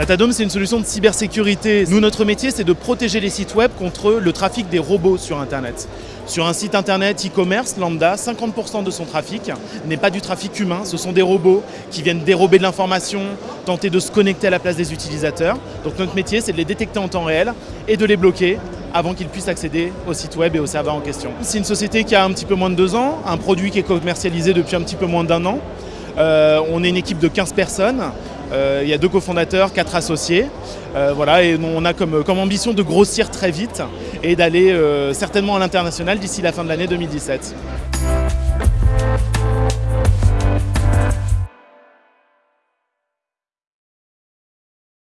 Datadome, c'est une solution de cybersécurité. Nous, notre métier, c'est de protéger les sites web contre le trafic des robots sur Internet. Sur un site internet e-commerce lambda, 50% de son trafic n'est pas du trafic humain, ce sont des robots qui viennent dérober de l'information, tenter de se connecter à la place des utilisateurs. Donc notre métier, c'est de les détecter en temps réel et de les bloquer avant qu'ils puissent accéder au site web et au serveur en question. C'est une société qui a un petit peu moins de deux ans, un produit qui est commercialisé depuis un petit peu moins d'un an. Euh, on est une équipe de 15 personnes. Euh, il y a deux cofondateurs, quatre associés. Euh, voilà, et on a comme, comme, ambition de grossir très vite et d'aller certainement à l'international d'ici la fin de l'année 2017.